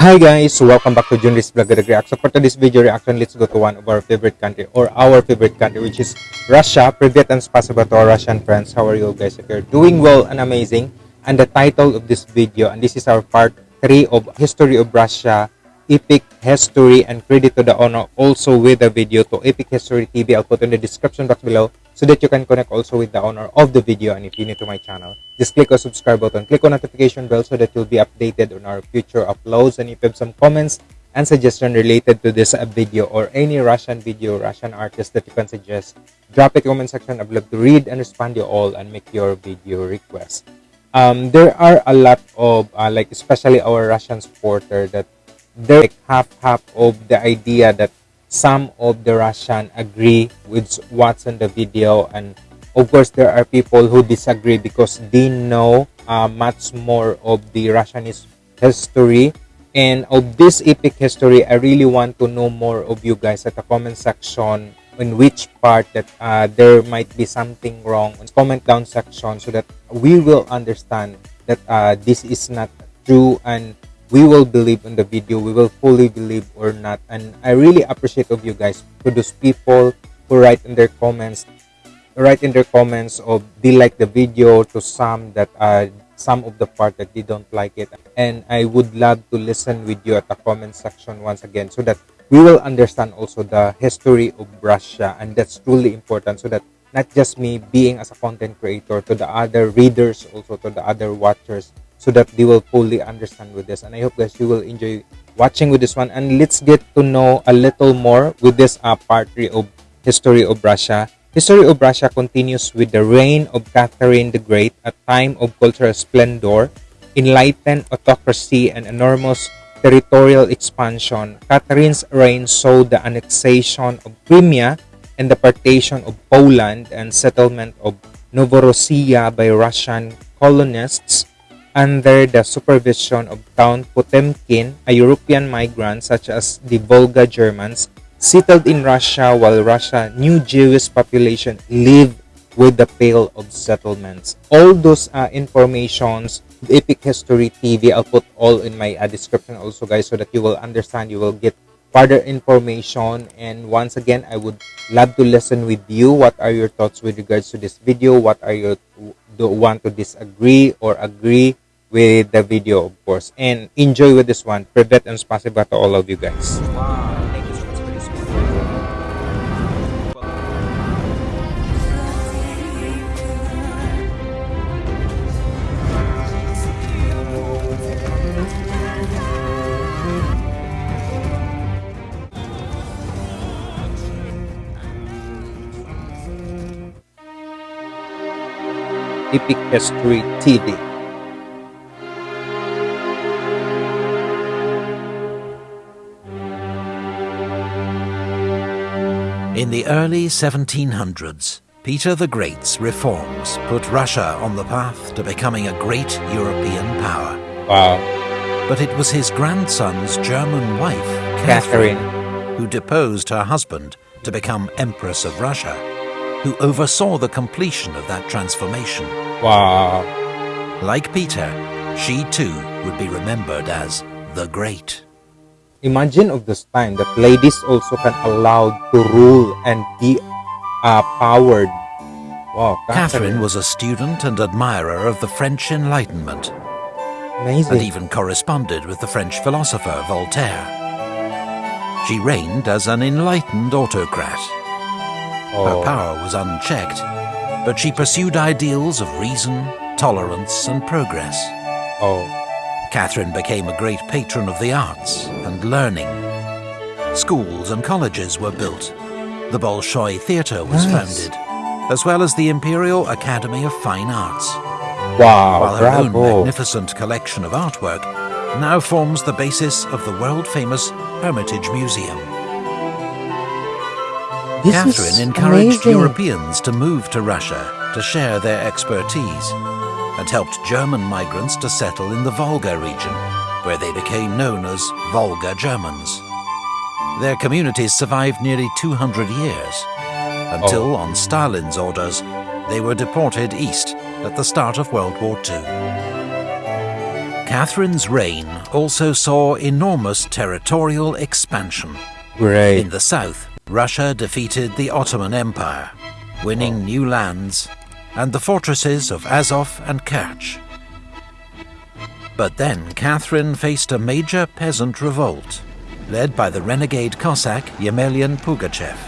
Hi guys, welcome back to Junris Vlog React. So for today's video reaction, let's go to one of our favorite country or our favorite country which is Russia. Privet and spasiba to our Russian friends. How are you guys? If you're doing well and amazing. And the title of this video, and this is our part 3 of History of Russia, Epic History and credit to the owner, also with the video to Epic History TV. I'll put in the description box below so that you can connect also with the owner of the video. And if you're new to my channel, just click on subscribe button, click on notification bell so that you'll be updated on our future uploads. And if you have some comments and suggestion related to this uh, video or any Russian video, Russian artist that you can suggest, drop it in the comment section. I'd love to read and respond to you all and make your video request. Um, there are a lot of, uh, like especially our Russian supporter that they're like half half of the idea that some of the Russian agree with what's in the video and of course there are people who disagree because they know uh, much more of the Russian history. And of this epic history I really want to know more of you guys at the comment section in which part that uh, there might be something wrong. Comment down section so that we will understand that uh, this is not true and we will believe in the video we will fully believe or not. And i really appreciate of you guys to those people who write in their comments write in their comments of they like the video to some that uh some of the part that they don't like it. And i would love to listen with you at the comment section once again so that we will understand also the history of russia. And that's truly important so that not just me being as a content creator to the other readers also to the other watchers so that they will fully understand with this. And i hope guys you will enjoy watching with this one. And let's get to know a little more with this uh, part three of history of russia. History of russia continues with the reign of catherine the great a time of cultural splendor enlightened autocracy and enormous territorial expansion. Catherine's reign saw the annexation of crimea and the partition of poland and settlement of novorossiya by russian colonists under the supervision of Count Potemkin, a European migrant such as the Volga Germans, settled in Russia while Russia new Jewish population lived with the Pale of settlements. All those uh, informations, Epic History TV, I'll put all in my uh, description also guys so that you will understand, you will get further information. And once again I would love to listen with you. What are your thoughts with regards to this video? What are your want to disagree or agree with the video of course. And enjoy with this one. Privet and spasiba to all of you guys Epic History TV. In the early 1700s, Peter the Great's reforms put Russia on the path to becoming a great European power. Wow. But it was his grandson's German wife, Catherine, Catherine who deposed her husband to become Empress of Russia who oversaw the completion of that transformation. Wow. Like Peter, she too would be remembered as the Great. Imagine of this time that ladies also can allowed to rule and be uh, powered. Wow, Catherine. Catherine was a student and admirer of the French Enlightenment. Amazing. And even corresponded with the French philosopher Voltaire. She reigned as an enlightened autocrat. Her power was unchecked, but she pursued ideals of reason, tolerance, and progress. Oh. Catherine became a great patron of the arts and learning. Schools and colleges were built. The Bolshoi Theatre was nice. founded, as well as the Imperial Academy of Fine Arts. Wow, While her bravo. own magnificent collection of artwork now forms the basis of the world-famous Hermitage Museum. This Catherine encouraged amazing. Europeans to move to Russia to share their expertise and helped German migrants to settle in the Volga region, where they became known as Volga Germans. Their communities survived nearly 200 years, until, oh. on Stalin's orders, they were deported east at the start of World War II. Catherine's reign also saw enormous territorial expansion. Great. In the south, Russia defeated the Ottoman Empire, winning oh. new lands and the fortresses of Azov and Kerch. But then Catherine faced a major peasant revolt, led by the renegade Cossack Yemelyan Pugachev.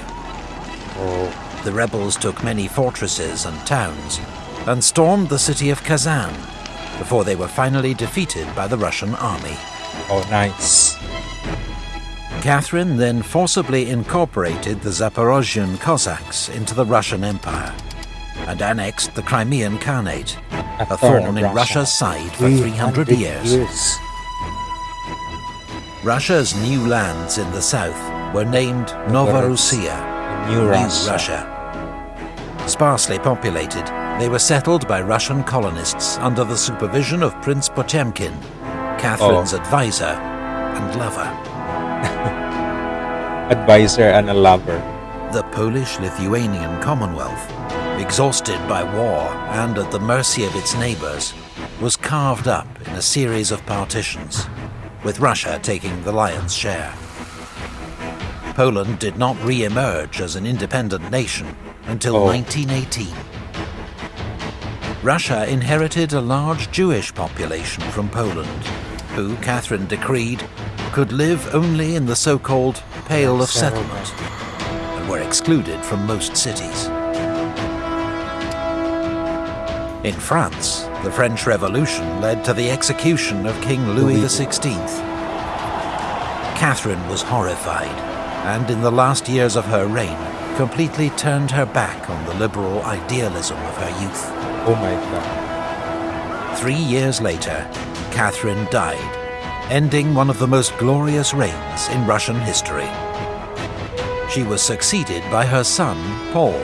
Oh, The rebels took many fortresses and towns and stormed the city of Kazan before they were finally defeated by the Russian army. oh, nice. Catherine then forcibly incorporated the Zaporozhian Cossacks into the Russian Empire and annexed the Crimean Khanate, a thorn in Russia. Russia's side for 300 years. Russia's new lands in the south were named Novorossiya, New New Russia. Russia. Sparsely populated, they were settled by Russian colonists under the supervision of Prince Potemkin, Catherine's oh. advisor and lover. Advisor and a lover. The Polish-Lithuanian Commonwealth, exhausted by war and at the mercy of its neighbours, was carved up in a series of partitions, with Russia taking the lion's share. Poland did not re-emerge as an independent nation until Oh. 1918. Russia inherited a large Jewish population from Poland, who Catherine decreed could live only in the so-called Pale of Settlement and were excluded from most cities. In France, the French Revolution led to the execution of King Louis XVI. Catherine was horrified, and in the last years of her reign, completely turned her back on the liberal idealism of her youth. Oh my god. Three years later, Catherine died, ending one of the most glorious reigns in Russian history. She was succeeded by her son, Paul,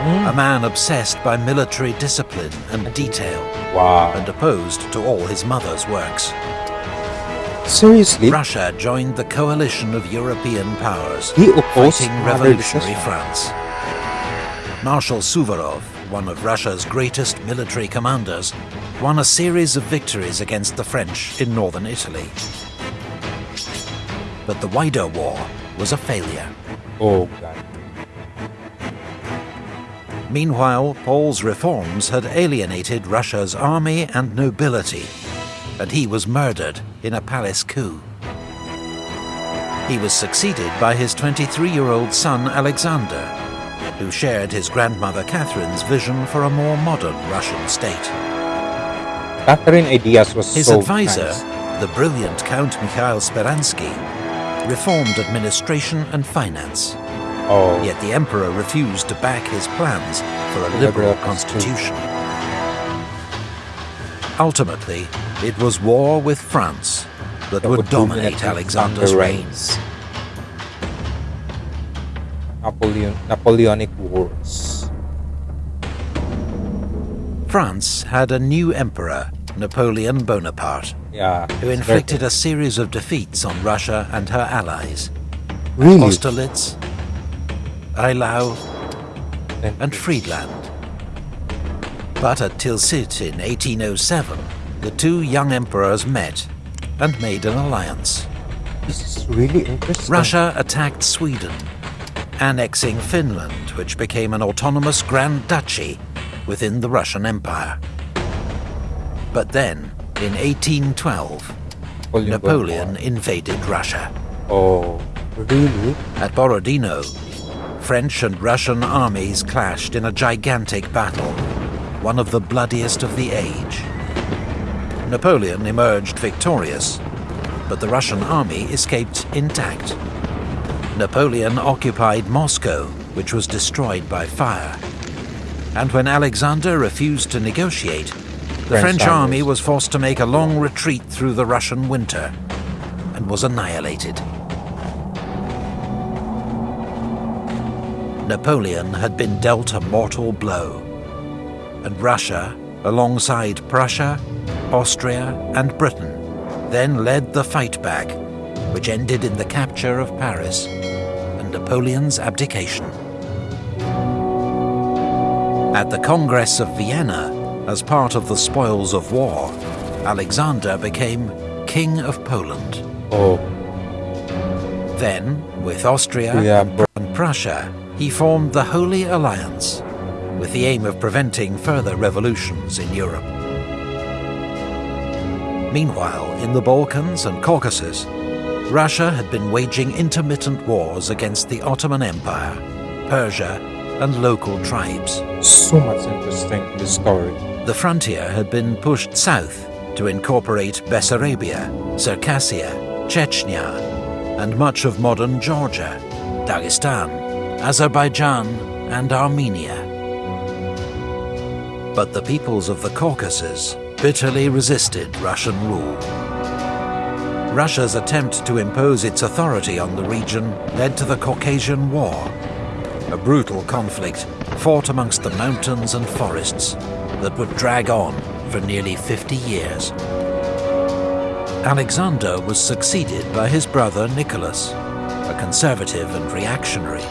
a man obsessed by military discipline and detail, Wow. and opposed to all his mother's works. Seriously? Russia joined the coalition of European powers, fighting revolutionary France. Marshal Suvorov, one of Russia's greatest military commanders, won a series of victories against the French in northern Italy. But the wider war was a failure. Oh god. Meanwhile, Paul's reforms had alienated Russia's army and nobility, and he was murdered in a palace coup. He was succeeded by his 23-year-old son Alexander, who shared his grandmother Catherine's vision for a more modern Russian state. Catherine ideas was His so advisor, nice. the brilliant Count Mikhail Speransky, reformed administration and finance. Oh. Yet the emperor refused to back his plans for a Liberal liberal constitution. Ultimately, it was war with France that, That would dominate Alexander's reigns. Napoleon, Napoleonic Wars. France had a new emperor, Napoleon Bonaparte, Yeah. who inflicted a series of defeats on Russia and her allies. really Austerlitz, Eylau, and Friedland. But at Tilsit in 1807, the two young emperors met and made an alliance. This is really interesting. Russia attacked Sweden, annexing Finland, which became an autonomous Grand Duchy within the Russian Empire. But then, in 1812, Napoleon. Napoleon invaded Russia. Oh, really? At Borodino, French and Russian armies clashed in a gigantic battle, one of the bloodiest of the age. Napoleon emerged victorious, but the Russian army escaped intact. Napoleon occupied Moscow, which was destroyed by fire. And when Alexander refused to negotiate, the French French army was forced to make a long retreat through the Russian winter and was annihilated. Napoleon had been dealt a mortal blow, and Russia, alongside Prussia, Austria, and Britain, then led the fight back, which ended in the capture of Paris and Napoleon's abdication. At the Congress of Vienna, as part of the spoils of war, Alexander became King of Poland. Oh, Then, with Austria yeah, and Prussia, he formed the Holy Alliance, with the aim of preventing further revolutions in Europe. Meanwhile, in the Balkans and Caucasus, Russia had been waging intermittent wars against the Ottoman Empire, Persia, and local tribes. So much interesting in the frontier had been pushed south to incorporate Bessarabia, Circassia, Chechnya, and much of modern Georgia, Dagestan, Azerbaijan, and Armenia. But the peoples of the Caucasus bitterly resisted Russian rule. Russia's attempt to impose its authority on the region led to the Caucasian War, a brutal conflict fought amongst the mountains and forests that would drag on for nearly 50 years. Alexander was succeeded by his brother Nicholas, a conservative and reactionary.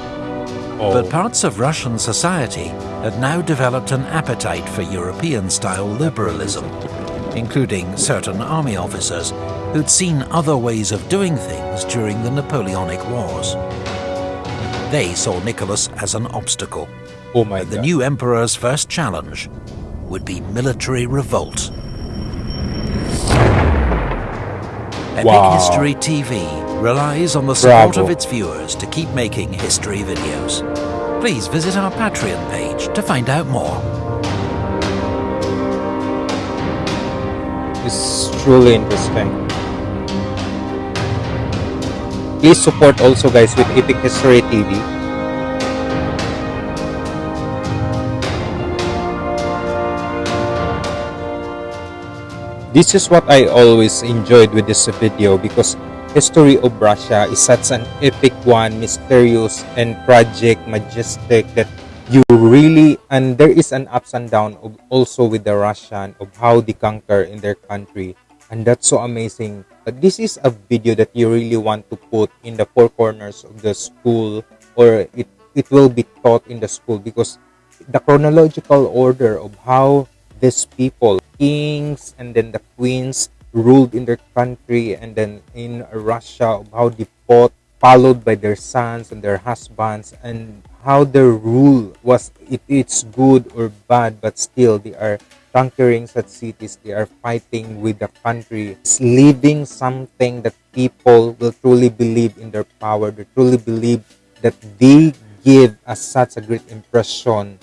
Oh, But parts of Russian society had now developed an appetite for European style liberalism, including certain army officers who'd seen other ways of doing things during the Napoleonic Wars. They saw Nicholas as an obstacle. oh my The god. new emperor's first challenge would be military revolt. Epic Wow. History TV relies on the support Bravo. of its viewers to keep making history videos. Please visit our Patreon page to find out more. It's truly interesting. Please support also guys with Epic History TV. This is what I always enjoyed with this video because history of Russia is such an epic one, mysterious and tragic, majestic that you really and there is an ups and down of also with the Russian of how they conquer in their country and that's so amazing. But this is a video that you really want to put in the four corners of the school or it it will be taught in the school because the chronological order of how these people kings and then the queens ruled in their country and then in Russia how they fought followed by their sons and their husbands and how their rule was it, it's good or bad but still they are conquering such cities they are fighting with the country. It's leaving something that people will truly believe in their power. They truly believe that they give us such a great impression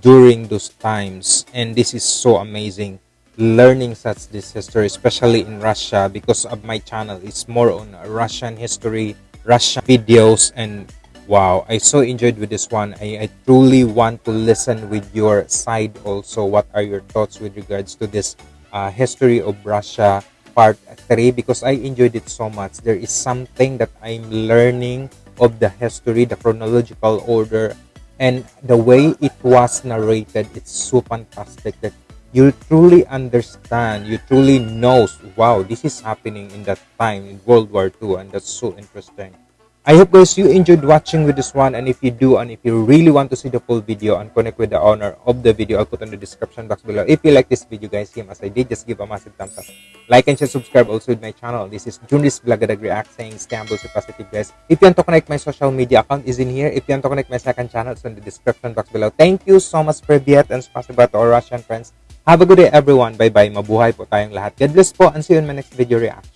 during those times. And this is so amazing learning such this history especially in russia because of my channel. It's more on russian history russian videos and wow i so enjoyed with this one. I, I truly want to listen with your side also. What are your thoughts with regards to this uh, history of russia part 3 because i enjoyed it so much. There is something that i'm learning of the history the chronological order and the way it was narrated it's so fantastic that you truly understand you truly knows wow this is happening in that time in world war ii and that's so interesting i hope guys you enjoyed watching with this one and if you do and if you really want to see the full video and connect with the owner of the video i'll put in the description box below. If you like this video guys same as i did just give a massive thumbs up. Like and share subscribe also with my channel. This is Junis Vlogadag React saying scambles to positive guys. If you want to connect my social media account is in here. If you want to connect my second channel it's in the description box below. Thank you so much Privyet and spasiba to our Russian friends. Have a good day everyone. Bye bye mabuhay po tayong lahat. God bless po and see you in my next video reaction